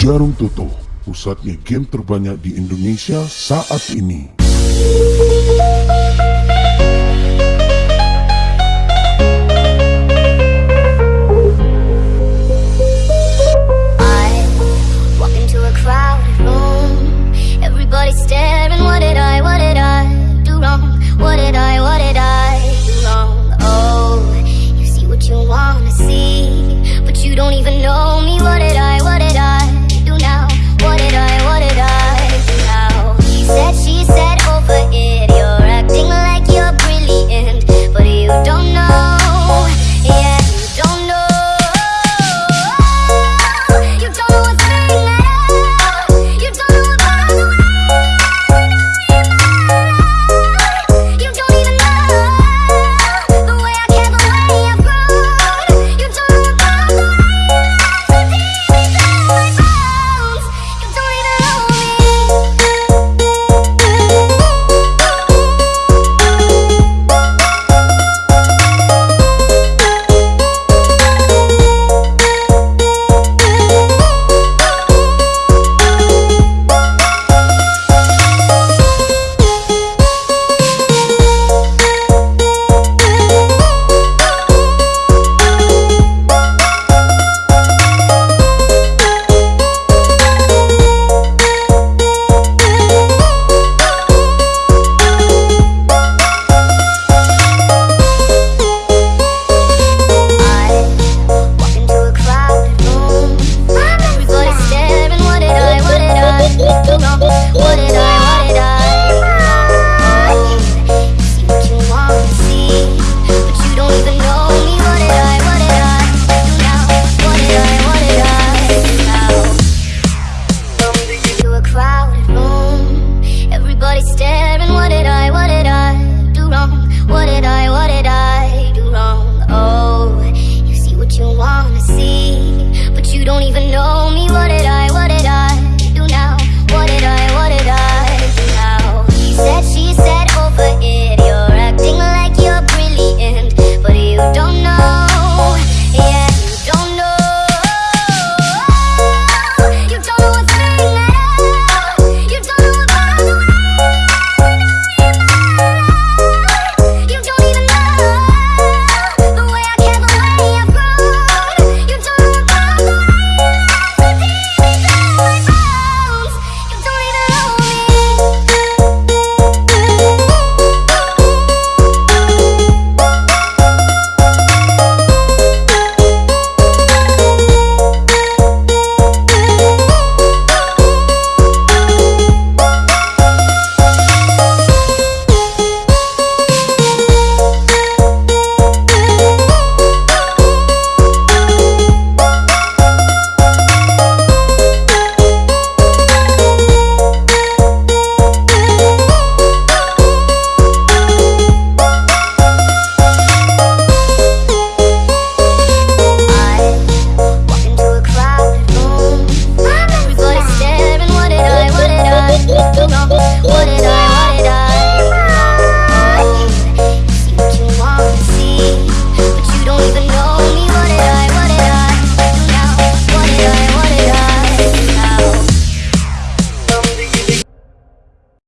Jarum Toto, pusatnya game terbanyak di Indonesia saat ini.